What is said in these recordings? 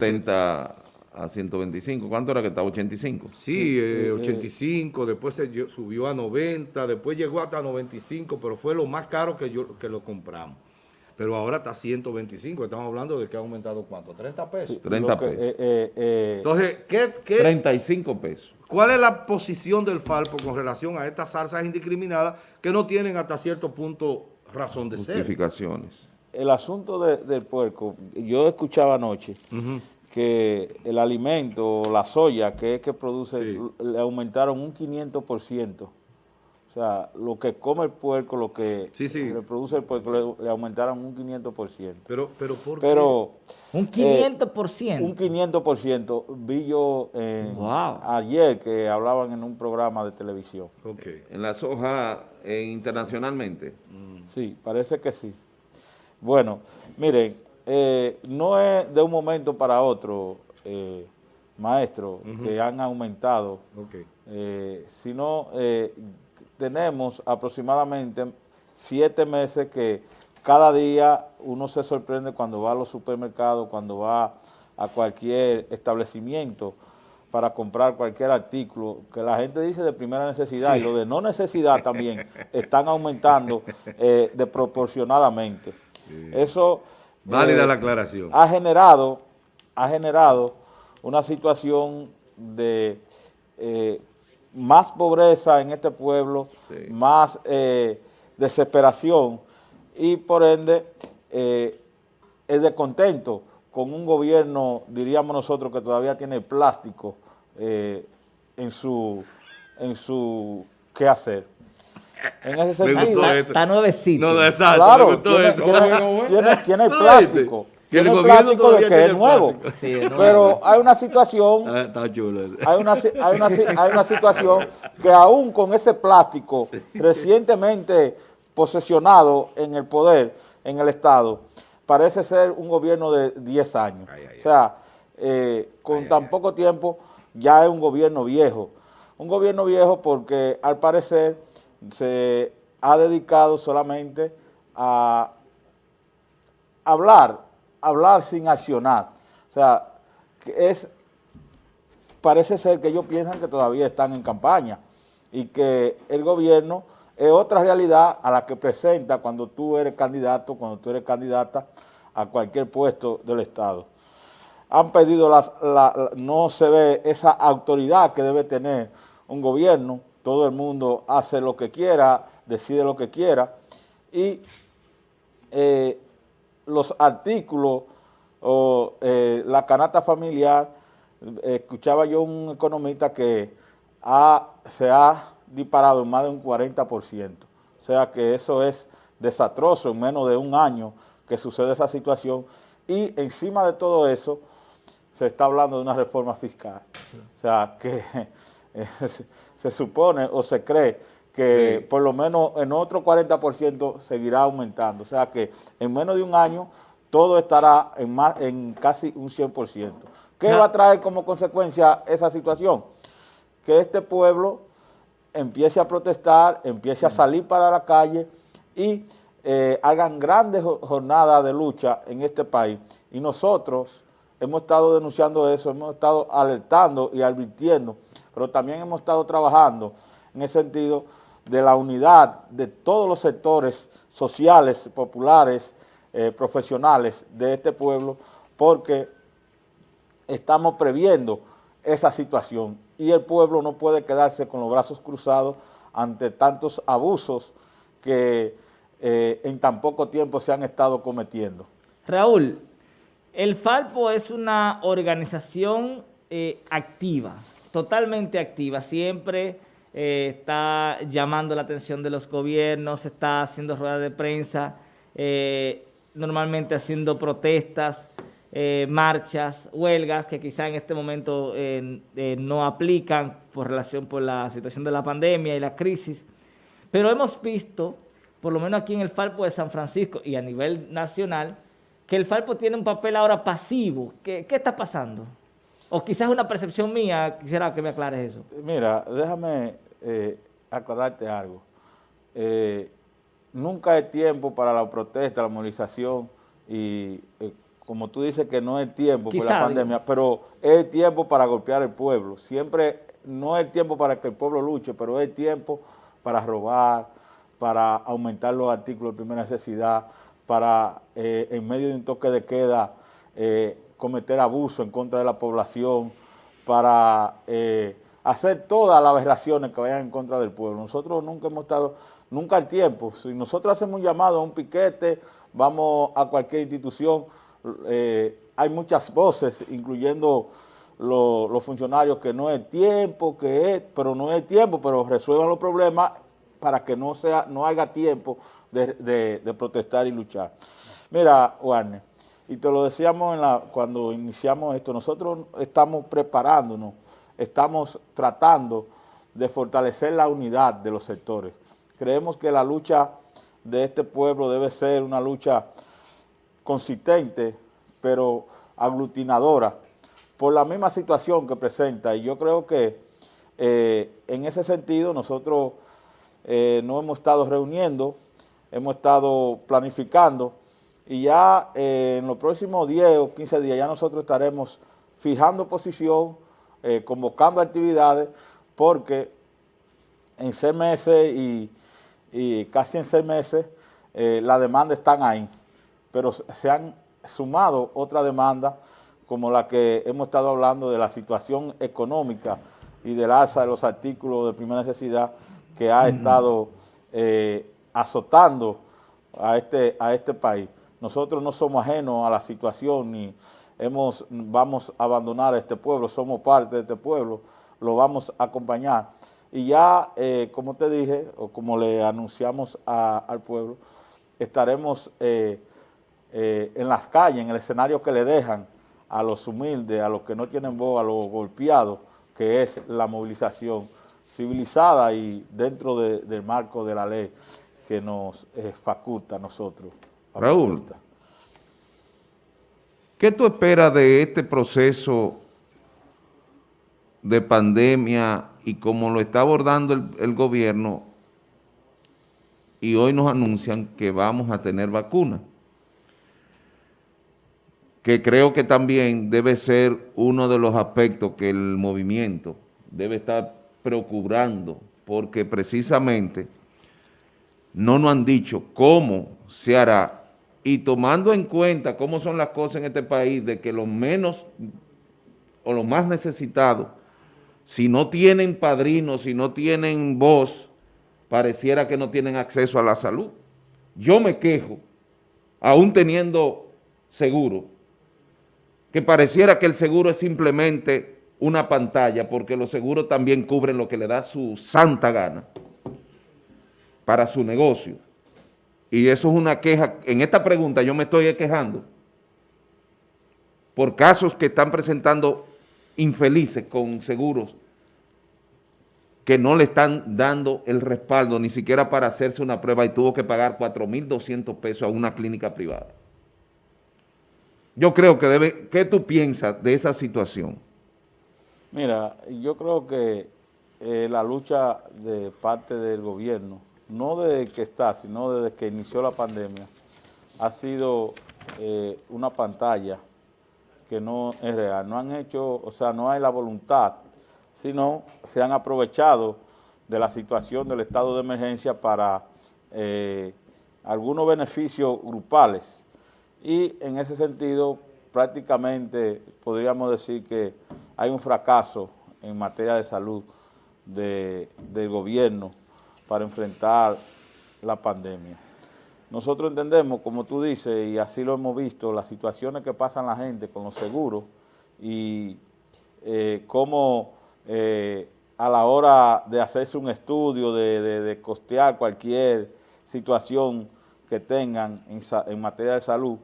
70 a 125. ¿Cuánto era que estaba? 85. Sí, eh, 85, después se subió a 90, después llegó hasta 95, pero fue lo más caro que, yo, que lo compramos. Pero ahora está 125, estamos hablando de que ha aumentado ¿cuánto? 30 pesos. 30 Lo que, pesos. eh, eh, eh, Entonces, ¿qué, qué, 35 pesos. ¿cuál es la posición del Falpo con relación a estas salsas indiscriminadas que no tienen hasta cierto punto razón de ser? Justificaciones. El asunto de- del puerco, yo escuchaba anoche que el alimento, la soya, que es que produce, Sí. le aumentaron un 500%. O sea, lo que come el puerco, lo que Sí, sí. le produce el puerco, le, le aumentaron un 500%. Pero, pero ¿por qué? Pero Un Eh, 500%. un 500% vi yo eh, Wow. ayer que hablaban en un programa de televisión. Ok. En la soja eh, internacionalmente. Sí, parece que sí. Bueno, miren, eh, no es de un momento para otro, eh, maestro, que han aumentado, Ok. eh, sino eh, tenemos aproximadamente siete meses que cada día uno se sorprende cuando va a los supermercados, cuando va a cualquier establecimiento para comprar cualquier artículo, que la gente dice de primera necesidad y lo de no necesidad también están aumentando eh, desproporcionadamente. Eso Válida eh, la aclaración. ha generado, ha generado una situación de eh, más pobreza en este pueblo, Sí. más eh, desesperación y por ende eh, el descontento con un gobierno, diríamos nosotros, que todavía tiene plástico eh, en su en su quehacer. En ese Me sentido, gustó Está, eso. está nuevecito. No, no, exacto, Claro, me gustó tiene, eso. tiene- tiene- tiene ¿Tú lo plástico. Que el Tiene plástico de todavía que es tiene nuevo. plástico. Sí, de nuevo. Pero hay una situación, Ah, está chulo. hay una, hay, una, hay una situación que aún con ese plástico recientemente posesionado en el poder, en el Estado, parece ser un gobierno de 10 años. Ay, ay, o sea, eh, con tan poco tiempo ya es un gobierno viejo. Un gobierno viejo porque al parecer se ha dedicado solamente a hablar, hablar sin accionar. O sea, es, parece ser que ellos piensan que todavía están en campaña y que el gobierno es otra realidad a la que presenta cuando tú eres candidato, cuando tú eres candidata a cualquier puesto del Estado. Han pedido, las, la- la- no se ve esa autoridad que debe tener un gobierno, todo el mundo hace lo que quiera, decide lo que quiera, y eh, los artículos o eh, la canasta familiar, eh, escuchaba yo un economista que se ha disparado en más de un 40%. O sea que eso es desastroso en menos de un año que sucede esa situación. Y encima de todo eso, se está hablando de una reforma fiscal. O sea, que se- supone o se cree que Sí. por lo menos en otro 40% seguirá aumentando. O sea que en menos de un año todo estará en, más, en casi un 100%. ¿Qué va a traer como consecuencia esa situación? Que este pueblo empiece a protestar, empiece a salir para la calle y eh, hagan grandes jo- jornadas de lucha en este país. Y nosotros hemos estado denunciando eso, hemos estado alertando y advirtiendo, pero también hemos estado trabajando en el sentido de la unidad de todos los sectores sociales, populares, eh, profesionales de este pueblo, porque estamos previendo esa situación y el pueblo no puede quedarse con los brazos cruzados ante tantos abusos que eh, en tan poco tiempo se han estado cometiendo. Raúl, el Falpo es una organización eh, activa, totalmente activa. Siempre eh, está llamando la atención de los gobiernos, está haciendo ruedas de prensa, eh, normalmente haciendo protestas, eh, marchas, huelgas que quizá en este momento no aplican por relación por la situación de la pandemia y la crisis. Pero hemos visto, por lo menos aquí en el Falpo de San Francisco y a nivel nacional, que el Falpo tiene un papel ahora pasivo. ¿Qué, qué está pasando? O quizás una percepción mía, quisiera que me aclares eso. Mira, déjame eh, aclararte algo. Eh, nunca hay tiempo para la protesta, la movilización y eh, como tú dices que no es tiempo por Quizá, la pandemia, pero es tiempo para golpear el pueblo. Siempre no es tiempo para que el pueblo luche, pero es tiempo para robar, para aumentar los artículos de primera necesidad, para eh, en medio de un toque de queda eh, cometer abuso en contra de la población, para eh, hacer todas las aberraciones que vayan en contra del pueblo. Nosotros nunca hemos estado, nunca al tiempo, si nosotros hacemos un llamado a un piquete, vamos a cualquier institución, eh, hay muchas voces, incluyendo lo- los funcionarios, que no es tiempo, que es, pero no es tiempo, pero resuelvan los problemas para que no sea, no haya tiempo de- de protestar y luchar. Mira, Warner, y te lo decíamos cuando iniciamos esto, nosotros estamos preparándonos, estamos tratando de fortalecer la unidad de los sectores. Creemos que la lucha de este pueblo debe ser una lucha consistente, pero aglutinadora, por la misma situación que presenta. Y yo creo que eh, en ese sentido nosotros eh, nos hemos estado reuniendo, hemos estado planificando y ya eh, en los próximos 10 o 15 días ya nosotros estaremos fijando posición, eh, convocando actividades, porque en seis meses y, y casi en seis meses eh, las demandas están ahí, pero se han sumado otras demandas como la que hemos estado hablando de la situación económica y del alza de los artículos de primera necesidad que ha estado eh, azotando a este, a este país. Nosotros no somos ajenos a la situación ni hemos, vamos a abandonar a este pueblo, somos parte de este pueblo, lo vamos a acompañar. Y ya, eh, como te dije, o como le anunciamos al pueblo, estaremos eh, eh, en las calles, en el escenario que le dejan a los humildes, a los que no tienen voz, a los golpeados, que es la movilización civilizada y dentro de- del marco de la ley que nos faculta a nosotros. Raúl. ¿Qué tú esperas de este proceso de pandemia y cómo lo está abordando el, el gobierno? Y hoy nos anuncian que vamos a tener vacuna. Que creo que también debe ser uno de los aspectos que el movimiento debe estar procurando, porque precisamente no nos han dicho cómo se hará y tomando en cuenta cómo son las cosas en este país, de que los menos o los más necesitados, si no tienen padrinos, si no tienen voz, pareciera que no tienen acceso a la salud. Yo me quejo, aún teniendo seguro, que pareciera que el seguro es simplemente una pantalla, porque los seguros también cubren lo que le da su santa gana para su negocio. Y eso es una queja, en esta pregunta yo me estoy quejando por casos que están presentando infelices con seguros que no le están dando el respaldo ni siquiera para hacerse una prueba y tuvo que pagar 4.200 pesos a una clínica privada. Yo creo que debe, ¿qué tú piensas de esa situación? Mira, yo creo que eh, la lucha de parte del gobierno, no desde que está, sino desde que inició la pandemia, ha sido eh, una pantalla que no es real. No han hecho, o sea, no hay la voluntad, sino se han aprovechado de la situación del estado de emergencia para eh, algunos beneficios grupales. Y en ese sentido, prácticamente podríamos decir que hay un fracaso en materia de salud de- del gobierno para enfrentar la pandemia. Nosotros entendemos, como tú dices, y así lo hemos visto, las situaciones que pasan la gente con los seguros y eh, cómo eh, a la hora de hacerse un estudio, de, de- de costear cualquier situación que tengan en, materia de salud,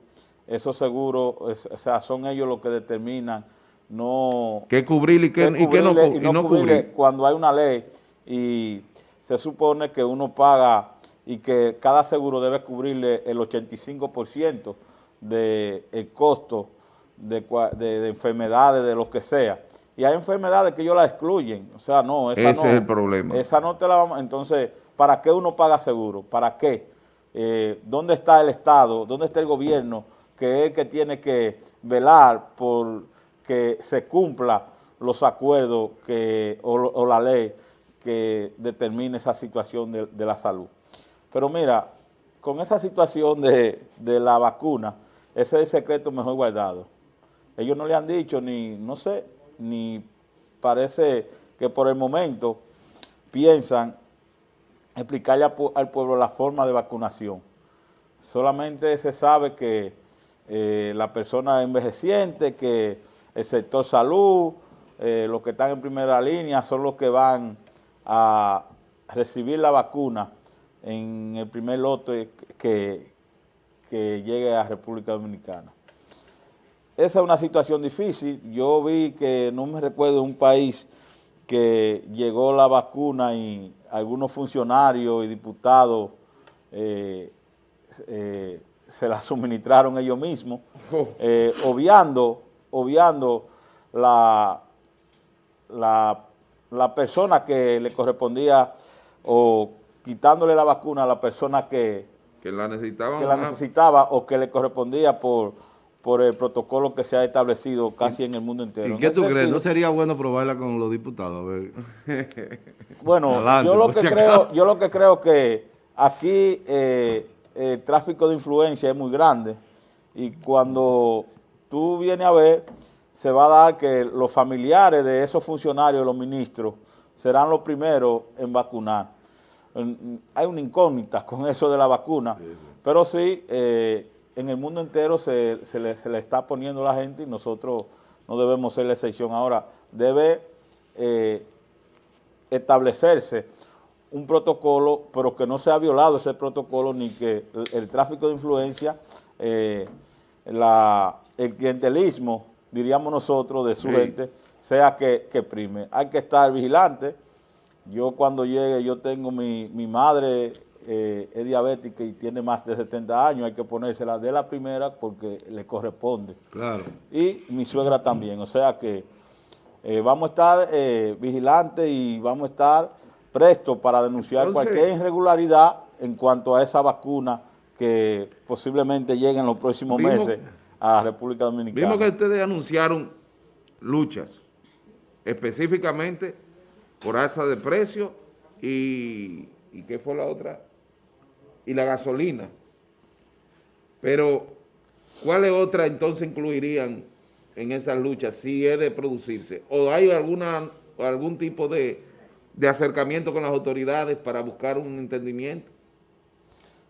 esos seguros, es- o sea, son ellos los que determinan no ¿Qué cubrir y qué, que y qué no, y cubrir? Cuando hay una ley y se supone que uno paga y que cada seguro debe cubrirle el 85% del costo de, de- de enfermedades, de lo que sea. Y hay enfermedades que ellos la excluyen. O sea, no, esa Ese no. es el problema. Esa no te la vamos... Entonces, ¿para qué uno paga seguro? ¿Para qué? Eh, ¿Dónde está el Estado? ¿Dónde está el gobierno que es el que tiene que velar por que se cumpla los acuerdos que, o, la ley que determine esa situación de, la salud. Pero mira, con esa situación de, la vacuna, ese es el secreto mejor guardado. Ellos no le han dicho ni, no sé, ni parece que por el momento piensan explicarle al pueblo la forma de vacunación. Solamente se sabe que eh, la persona envejeciente, que el sector salud, eh, los que están en primera línea son los que van a recibir la vacuna en el primer lote que, que llegue a República Dominicana. Esa es una situación difícil. Yo vi que no me recuerdo un país que llegó la vacuna y algunos funcionarios y diputados eh, eh, se la suministraron ellos mismos, eh, obviando, obviando la, la, la, persona que le correspondía o quitándole la vacuna a la persona que, que la, necesitaba, que la necesitaba o que le correspondía por por el protocolo que se ha establecido casi en el mundo entero. ¿Y qué tú crees? ¿No sería bueno probarla con los diputados? bueno, yo, lo que creo, yo lo que creo que aquí eh, el tráfico de influencia es muy grande y cuando tú vienes a ver, se va a dar que los familiares de esos funcionarios, los ministros, serán los primeros en vacunar. Hay una incógnita con eso de la vacuna, pero sí... Eh, en el mundo entero se, le, está poniendo la gente y nosotros no debemos ser la excepción. Ahora, debe eh, establecerse un protocolo, pero que no sea violado ese protocolo ni que el, tráfico de influencia, eh, el clientelismo, diríamos nosotros, de su gente, sea que, que, prime. Hay que estar vigilante. Yo cuando llegue, yo tengo mi, mi madre eh, es diabética y tiene más de 70 años, hay que ponérsela de la primera porque le corresponde. Claro. Y mi suegra también, o sea que eh, vamos a estar eh, vigilantes y vamos a estar prestos para denunciar cualquier irregularidad en cuanto a esa vacuna que posiblemente llegue en los próximos meses a República Dominicana. Vimos que ustedes anunciaron luchas, específicamente por alza de precio y, ¿y qué fue la otra? y la gasolina. Pero, ¿cuáles otras entonces incluirían en esas luchas si es de producirse? ¿O hay alguna algún tipo de, acercamiento con las autoridades para buscar un entendimiento?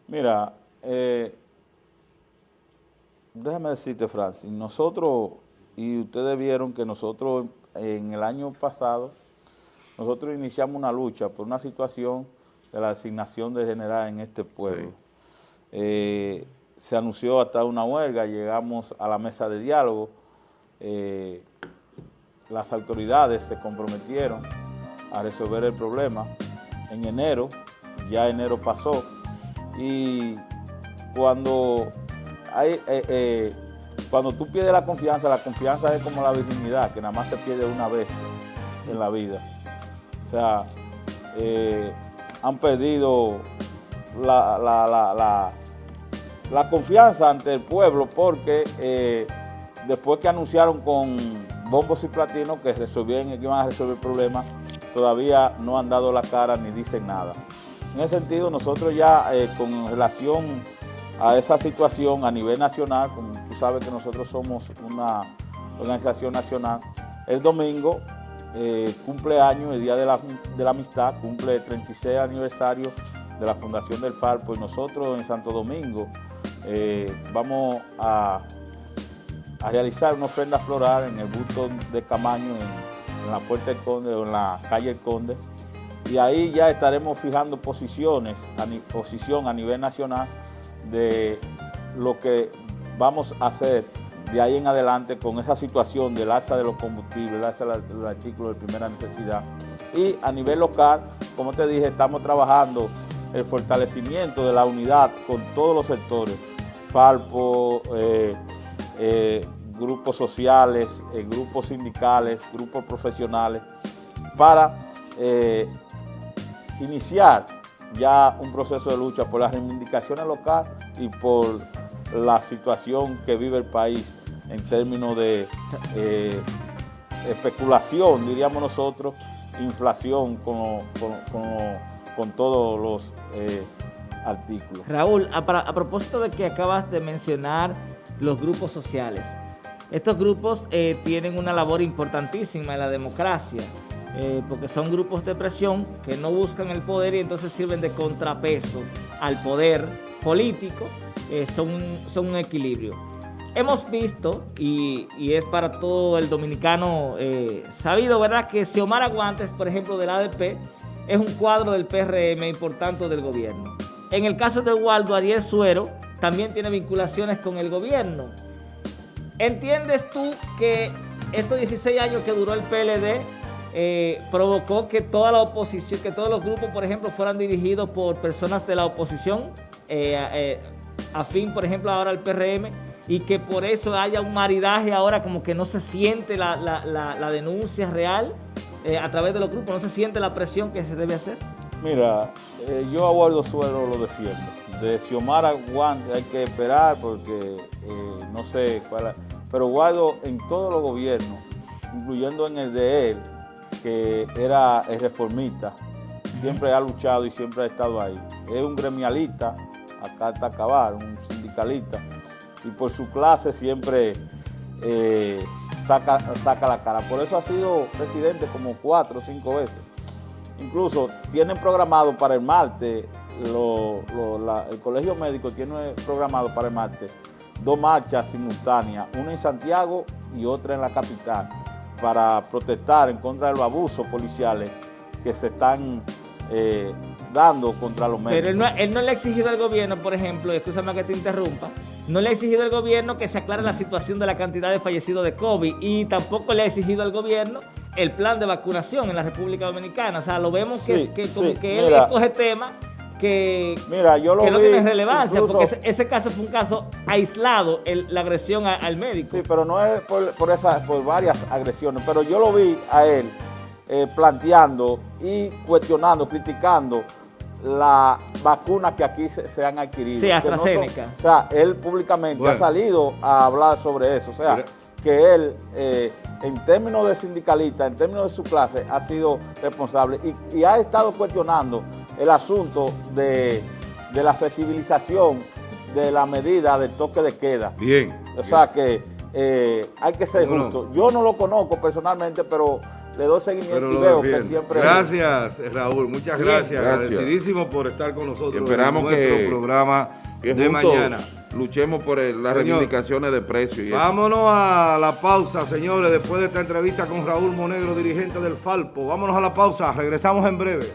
Mira, eh, déjame decirte, Francis, nosotros, y ustedes vieron que nosotros en el año pasado, nosotros iniciamos una lucha por una situación de la asignación de general en este pueblo. Eh, se anunció hasta una huelga, llegamos a la mesa de diálogo, eh, las autoridades se comprometieron a resolver el problema en enero, ya enero pasó, y cuando, hay, eh, cuando tú pierdes la confianza, la confianza es como la virginidad, que nada más se pierde una vez en la vida. O sea, han perdido la, confianza ante el pueblo porque eh, después que anunciaron con bombos y platinos que resolvían, que iban a resolver el problema, todavía no han dado la cara ni dicen nada. En ese sentido, nosotros ya eh, con relación a esa situación a nivel nacional, como tú sabes que nosotros somos una organización nacional, el domingo eh, cumpleaños, el Día de la, Amistad, cumple el 36 aniversario de la Fundación del Falpo y nosotros en Santo Domingo eh, vamos a, realizar una ofrenda floral en el busto de Camaño, en, la Puerta del Conde o en la calle El Conde. Y ahí ya estaremos fijando posiciones, posición a nivel nacional de lo que vamos a hacer de ahí en adelante con esa situación del alza de los combustibles, el alza de los artículos de primera necesidad. Y a nivel local, como te dije, estamos trabajando el fortalecimiento de la unidad con todos los sectores, Falpo, eh, eh, grupos sociales, eh, grupos sindicales, grupos profesionales, para iniciar ya un proceso de lucha por las reivindicaciones locales y por la situación que vive el país en términos de eh, especulación, diríamos nosotros, inflación con, con, todos los eh, artículos. Raúl, a, a, propósito de que acabas de mencionar los grupos sociales, estos grupos eh, tienen una labor importantísima en la democracia, eh, porque son grupos de presión que no buscan el poder y entonces sirven de contrapeso al poder político, son, son un equilibrio. Hemos visto, y, es para todo el dominicano eh, sabido, ¿verdad?, que Xiomara Guantes, por ejemplo, del ADP, es un cuadro del PRM importante del gobierno. En el caso de Waldo Ariel Suero, también tiene vinculaciones con el gobierno. ¿Entiendes tú que estos 16 años que duró el PLD eh, provocó que toda la oposición, que todos los grupos, por ejemplo, fueran dirigidos por personas de la oposición, eh, afín, por ejemplo, ahora al PRM, y que por eso haya un maridaje ahora como que no se siente la, denuncia real eh, a través de los grupos, no se siente la presión que se debe hacer? Mira, eh, yo a Guardo Suero lo defiendo. De Xiomara Guante hay que esperar porque eh, no sé cuál Pero Guardo en todos los gobiernos, incluyendo en el de él, que era reformista, siempre ha luchado y siempre ha estado ahí. Es un gremialista, acá está acabar, un sindicalista, y por su clase siempre eh, saca, la cara. Por eso ha sido presidente como cuatro o cinco veces. Incluso tienen programado para el martes, el Colegio Médico tiene programado para el martes dos marchas simultáneas, una en Santiago y otra en la capital, para protestar en contra de los abusos policiales que se están eh, dando contra los médicos. Pero él no, le ha exigido al gobierno, por ejemplo, escúchame que te interrumpa, no le ha exigido al gobierno que se aclare la situación de la cantidad de fallecidos de COVID y tampoco le ha exigido al gobierno el plan de vacunación en la República Dominicana. O sea, lo vemos que, como que él coge tema que, Mira, yo lo no tiene relevancia, porque ese, caso fue un caso aislado, la agresión al médico. Sí, pero no es por, por, por varias agresiones, pero yo lo vi a él eh, planteando y cuestionando, criticando la vacuna que aquí se, han adquirido. Sí, AstraZeneca. o sea, él públicamente ha salido a hablar sobre eso. O sea, que él, eh, en términos de sindicalista, en términos de su clase, ha sido responsable y, ha estado cuestionando el asunto de, la flexibilización de la medida del toque de queda. Bien. O sea que eh, hay que ser justo. Yo no lo conozco personalmente, pero le doy seguimiento y veo que siempre... Gracias, Raúl, muchas gracias. Agradecidísimo por estar con nosotros esperamos en nuestro que, programa de mañana. Luchemos por las reivindicaciones de precios. vámonos a la pausa, señores, después de esta entrevista con Raúl Monegro, dirigente del Falpo. Vámonos a la pausa, regresamos en breve.